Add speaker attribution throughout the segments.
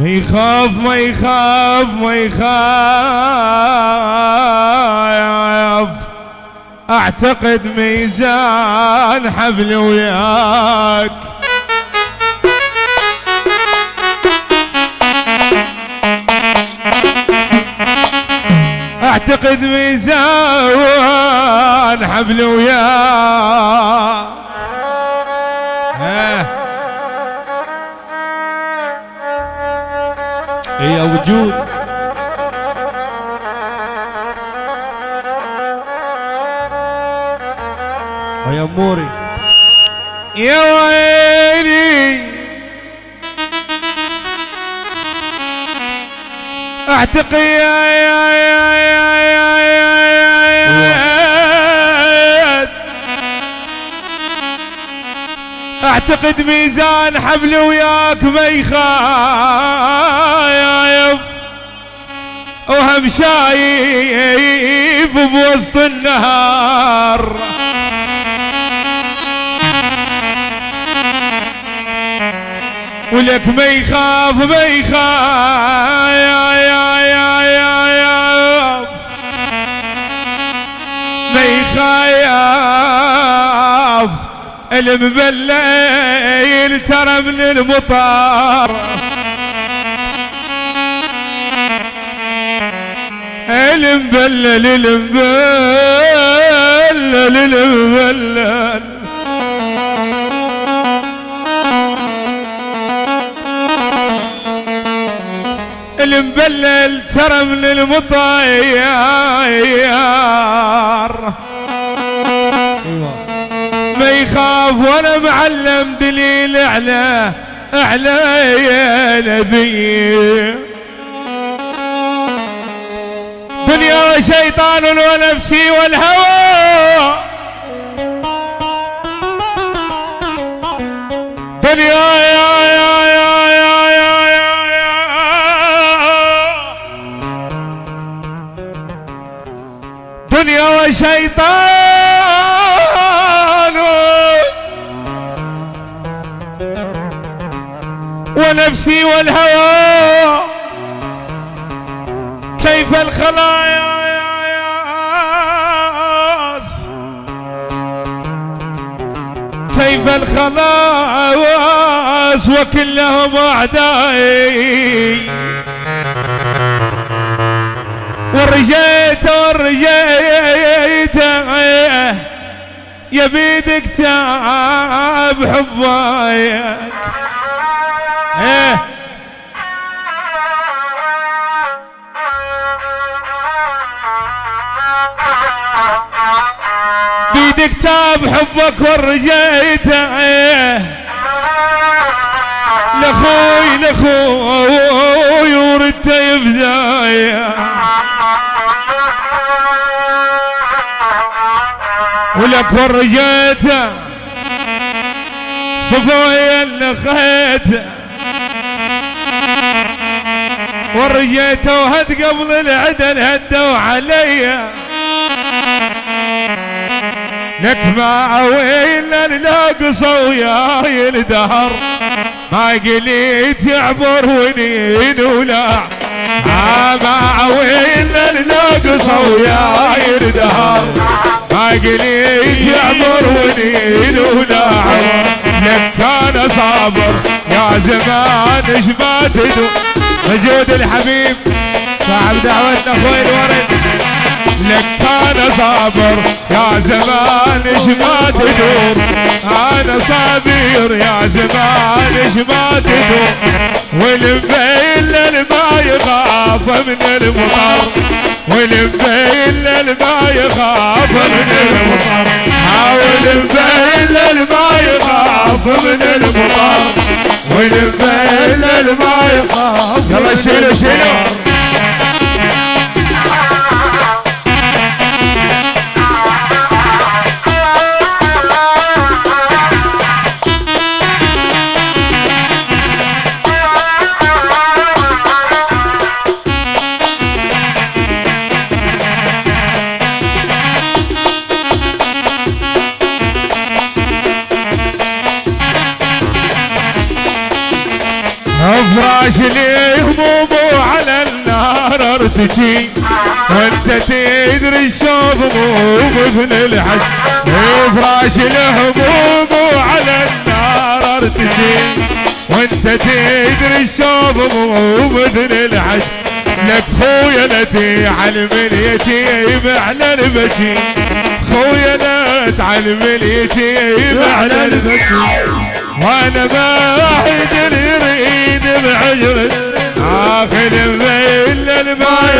Speaker 1: ما يخاف ما يخاف ما يخاف. أعتقد ميزان حبل وياك. أعتقد ميزان حبل وياك.
Speaker 2: يا وجود؟ ويا اموري
Speaker 1: يا ويلي. أعتقي يا يا يا يا أعتقد ميزان حبل وياك ما يخايف وهم شايف بوسط النهار. ولك ما يخاف ما يخاف المبلل ترى من المطار المبلل المبلل المبلل المبلل ترى من المطيار ما يخاف ولا معلم دليل على على يا نبي. دنيا وشيطان ونفسي والهوى. دنيا ونفسي والهوى. كيف الخلايا يا ياس؟ كيف الخلاص وكلهم اعدائي ورجيت ورجيت يا بيدك تعب حبايك عندي كتاب حبك ورجيته. لأخوي لأخوي وردت بدايه ولك ورجيته. صفايا لخيته ورجيته وهد قبل العدل هدوا عليا. ما ويل ناقص وياي الدهر ما قليت يعبر ونين ولا. ما ويل ناقص وياي الدهر ما قليت يعبر ونين ولا. لك كان صابر يا زمان إيش ما وجود الحبيب. صاحب دعوتنا أخوي الورد. لك أنا صابر. يا زمان إيش ما تدور. أنا صابر. يا زمان إيش ما تدور. والمبيل ما يخاف من المطر. والمبيل ما يخاف من المطر. والمبيل ما يخاف من المطر. والمبيل ما يخاف يلا شيلوا شيلوا. لي همومه على النار أرتجي. وانت تدري الشوق مو مثل الحج افراش الهموم على النار أرتجي. وانت تدري الشوق مو مثل الحج لك خويا لا تعلم اليتيم على البكي خويا لا تعلم اليتيم على البكي وأنا ما أقدر بين الماء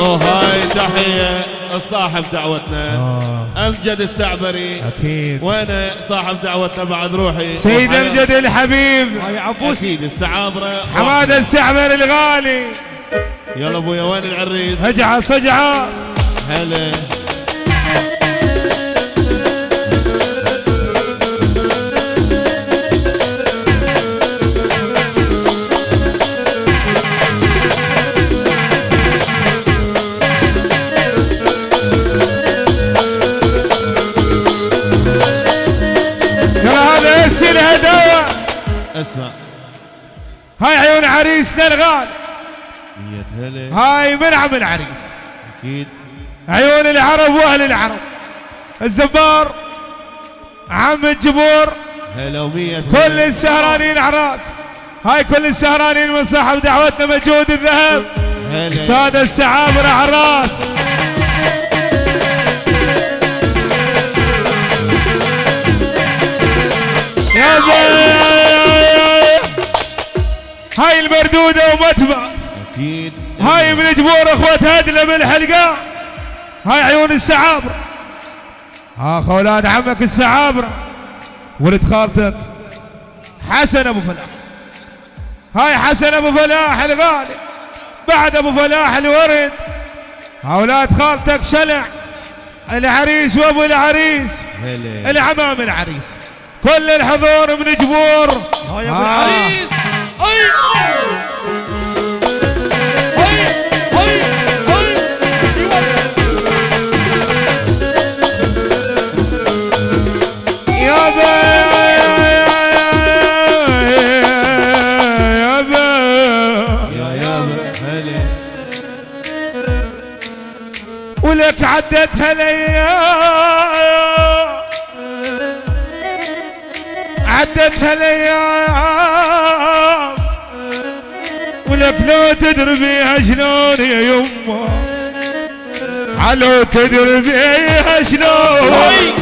Speaker 3: وهاي تحية الصاحب دعوتنا أمجد السعبري.
Speaker 1: أكيد.
Speaker 3: وأنا صاحب دعوتنا بعد روحي؟
Speaker 1: سيد أمجد الحبيب.
Speaker 2: يا عبوسي
Speaker 3: أكيد السعابرة.
Speaker 1: حماد السعبر الغالي.
Speaker 3: يلا أبويا وين العريس؟
Speaker 1: اجعص اجعص
Speaker 3: هلا.
Speaker 1: الغالي
Speaker 3: مية هلا.
Speaker 1: هاي منعم العريس.
Speaker 3: أكيد.
Speaker 1: عيون العرب وأهل العرب. الزبار عم الجبور.
Speaker 3: هلا
Speaker 1: كل السهرانين عراس هاي كل السهرانين من صاحب دعوتنا مجهود الذهب. سادة السعابر عراس هاي من جبور اخوة هدلة من الحلقة. هاي عيون السعابرة آخ أولاد عمك السعابرة ولد خالتك. حسن أبو فلاح. هاي حسن أبو فلاح الغالي. بعد أبو فلاح الورد. أولاد خالتك شلع. العريس وأبو العريس. العمام العريس. كل الحضور من جبور.
Speaker 2: هاي
Speaker 1: أبو.
Speaker 2: العريس.
Speaker 1: ولك عدتها الأيام عدتها الأيام ولك لو تدري بيها شلون يا يمه علو تدري بيها شلون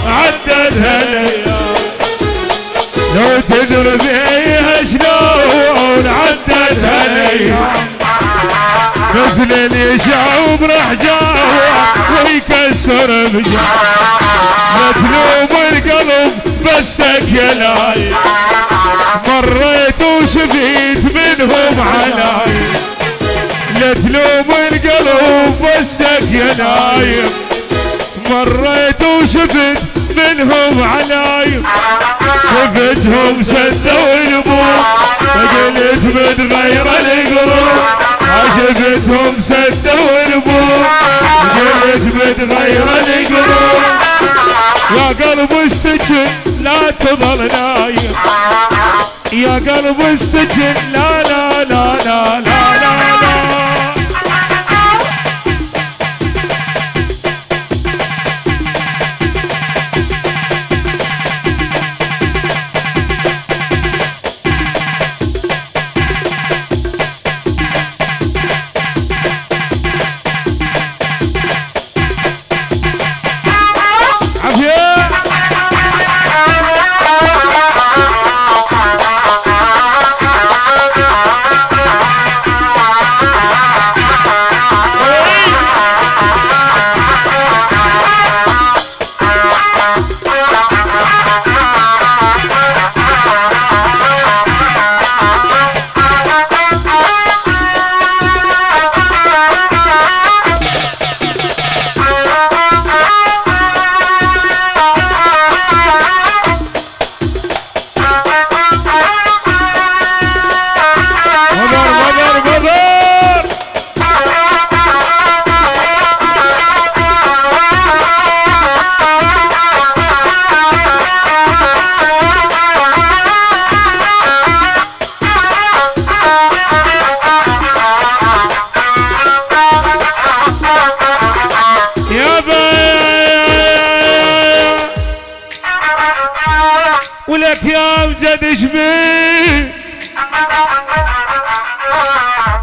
Speaker 1: عدتها الأيام لو تدري بيها شلون عدتها الأيام مثل اللي يشعب راح جاوع ويكسر بجاه لا تلوم القلب بسك يا لاي مريت وشفيت منهم علاي لا تلوم القلب يا نايم مريت وشفت منهم علايم شفتهم سدوا البوق فقلت بتغير القلوب؟ شفتهم سدوا البوق قلت بتغير القلوب. يا قلب استجن لا تظل نايم. يا قلب استجن لا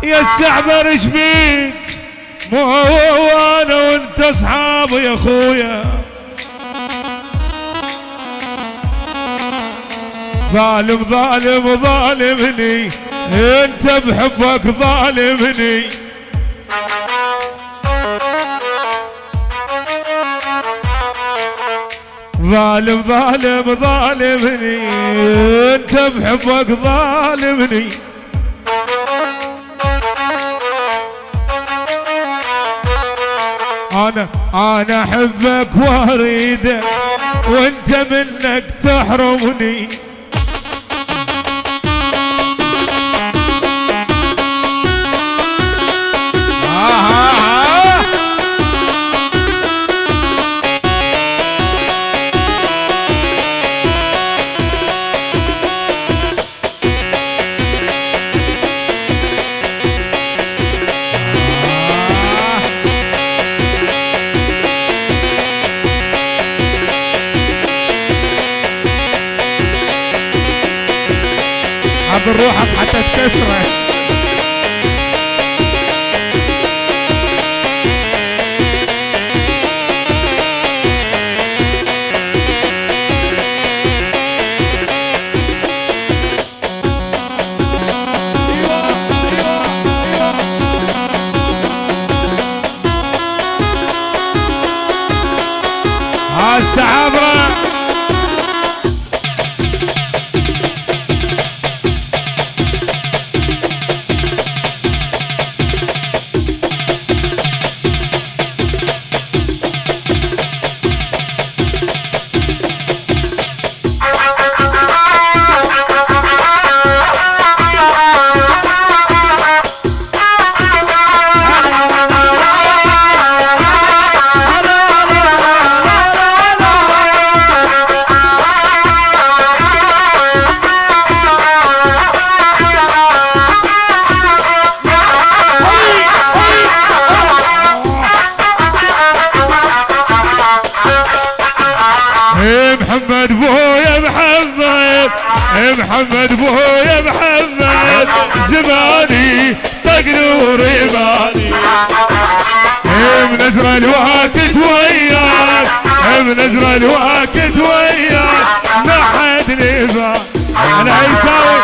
Speaker 1: يا السعبر إيش بيك مو أنا وأنت أصحاب يا أخويا. ظالم ظالم ظالمني. أنت بحبك ظالمني. ظالم ظالم ظالمني انت بحبك ظالمني. أنا أنا أحبك وأريدك وأنت منك تحرمني. حضر روحك حتى تكسرك ها محمد بويا محمد محمد بويا محمد زماني طق نور إيه منزر الوقت وياك إيه منزر الوقت وياك ما حد لبا أنا يساوي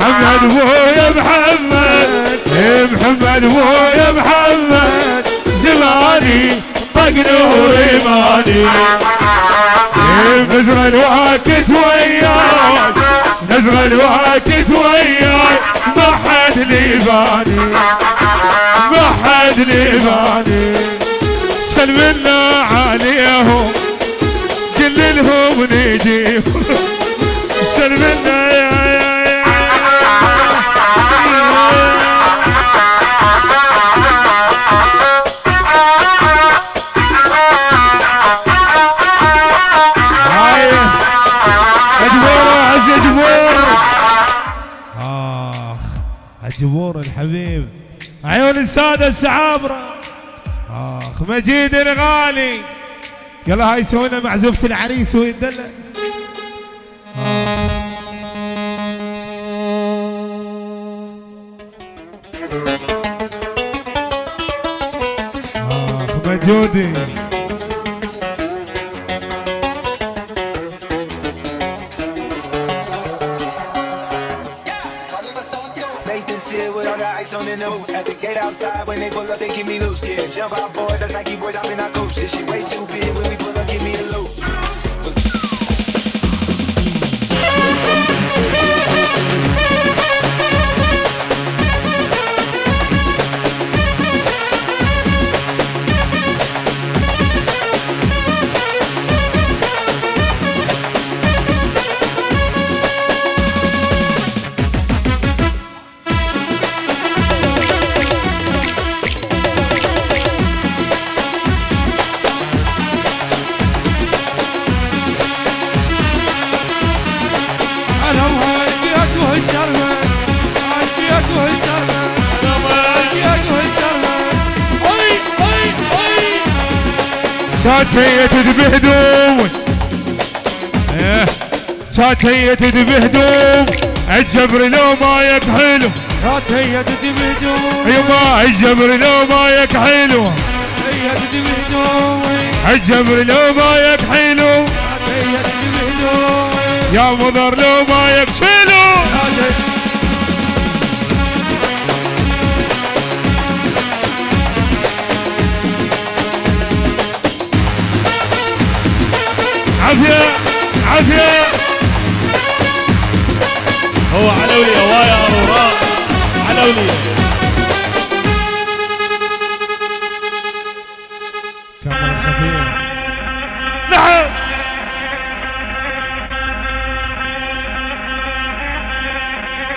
Speaker 1: محمد بويا محمد محمد بويا محمد زماني طق نور ايماني نزر الوقت وياك نزر الوقت وياك ما حد لي بالي ما حد لي بالي سلمنا عليهم كلهم نجيب سلمنا عيون السادة السعابره آخ مجيد الغالي. يلا هاي سوينا معزوفه العريس ويدلع آخ مجودي.
Speaker 4: On the nose. At the gate outside, when they pull up, they give me loose. Yeah, jump out, boys. That's Nike boys. I'm in our coach. This shit way too big. When we pull up, give me the loot.
Speaker 1: كانت هي تذبي هدوم إيه. كانت هي تدبي هدوم الجبر لو ما يكحلو
Speaker 2: كانت هي تدي بهدوم
Speaker 1: يما الجبر لو ما يكحلو
Speaker 2: هي
Speaker 1: الجبر لو ما يكحلو يا مضر عافية عافية.
Speaker 3: هو علولي هواية أروراء علولي
Speaker 1: كاميرا خفية. نعم.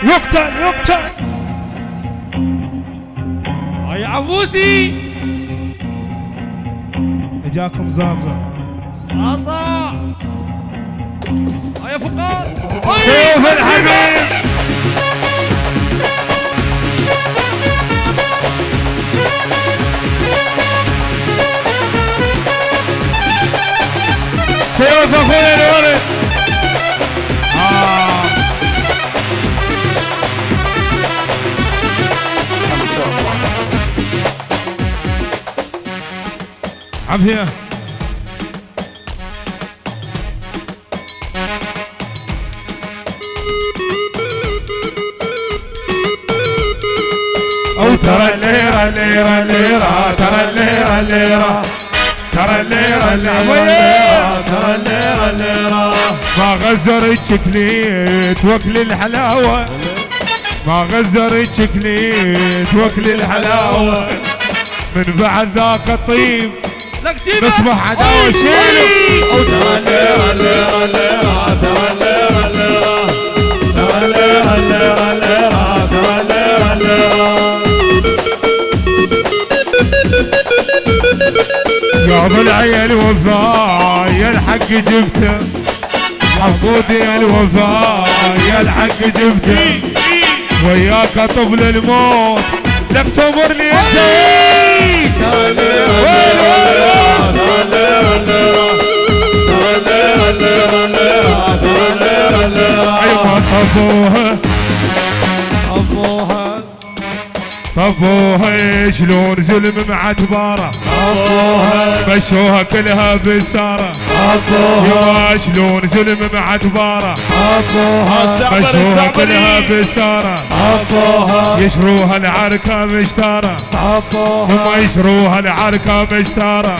Speaker 1: يقتل يقتل.
Speaker 2: هاي عبوسي.
Speaker 1: إجاكم زازا.
Speaker 2: صاصا هاي فقار.
Speaker 1: سيف الحبيب سيف اخويا الولد. آه. الليرة الليرة الليرة ترى الليرة الليرة ترى الليرة الليرة
Speaker 3: ترى الليرة الليرة
Speaker 1: ما غزر الشكليت واكل الحلاوة. ما غزر الشكليت واكل الحلاوة. من بعد ذاك الطيب. نصبح عداوة شيلو
Speaker 3: ترى الليرة الليرة الليرة ترى الليرة الليرة ترى الليرة الليرة
Speaker 1: ابو العيال وفاء يا الحق جبته محمود يا الوفاء يا الحق جبته وياك طفل الموت لك تمرني أنت. طفوها
Speaker 2: ابوها
Speaker 1: طفوها شلون ظلم مع تبارة مشوها كلها بسارة. يا شلون ظلم مع تبارة
Speaker 3: السعبر
Speaker 1: مشوها كلها
Speaker 3: السعبري
Speaker 1: بسارة يشروها العركة مشتارة. هم يشروها العركة مشتارة.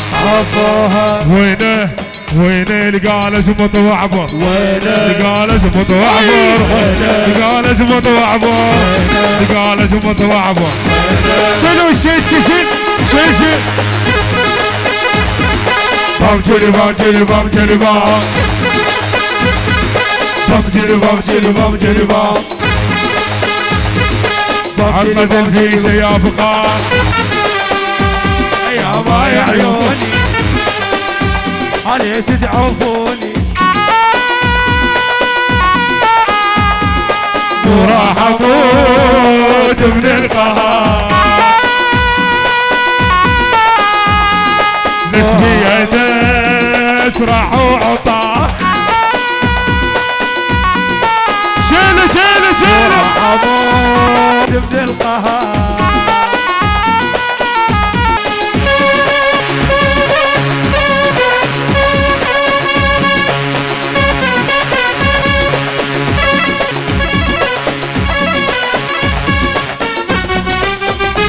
Speaker 1: وينه؟ وينه؟ القالس مطوعبر القالس مطوعبر القالس مطوعبر القالس مطوعبر شنو شي شي شي؟ بام جري بام بام جري بام جري بام جري بام محمد الفيشة يا
Speaker 2: ما يا عيوني علي تدعفوني
Speaker 1: وراح أموت من القهر نسبي اسرع وعطا شيله شيله شيله
Speaker 2: أموت من القهر